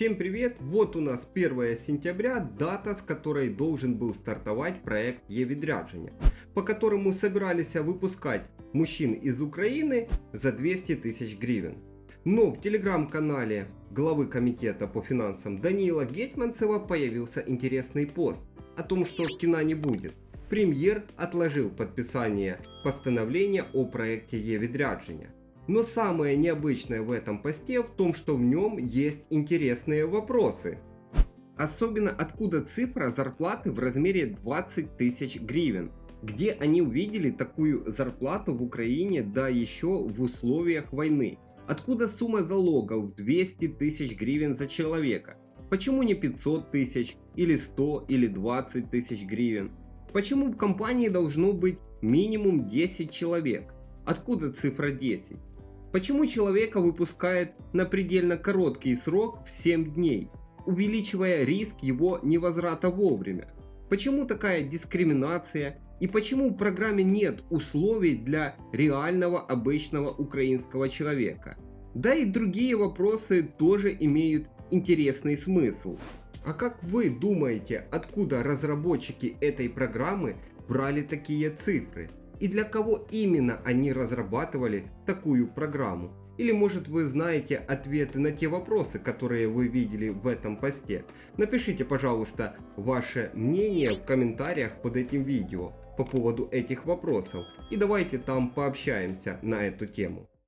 Всем привет! Вот у нас 1 сентября, дата с которой должен был стартовать проект Евидряджиня, по которому собирались выпускать мужчин из Украины за 200 тысяч гривен. Но в телеграм-канале главы комитета по финансам Даниила Гетманцева появился интересный пост о том, что кино не будет. Премьер отложил подписание постановления о проекте Евидряджиня. Но самое необычное в этом посте в том, что в нем есть интересные вопросы. Особенно откуда цифра зарплаты в размере 20 тысяч гривен. Где они увидели такую зарплату в Украине, да еще в условиях войны. Откуда сумма залогов 200 тысяч гривен за человека? Почему не 500 тысяч, или 100, или 20 тысяч гривен? Почему в компании должно быть минимум 10 человек? Откуда цифра 10? Почему человека выпускают на предельно короткий срок в 7 дней, увеличивая риск его невозврата вовремя? Почему такая дискриминация и почему в программе нет условий для реального обычного украинского человека? Да и другие вопросы тоже имеют интересный смысл. А как вы думаете, откуда разработчики этой программы брали такие цифры? И для кого именно они разрабатывали такую программу. Или может вы знаете ответы на те вопросы, которые вы видели в этом посте. Напишите пожалуйста ваше мнение в комментариях под этим видео по поводу этих вопросов и давайте там пообщаемся на эту тему.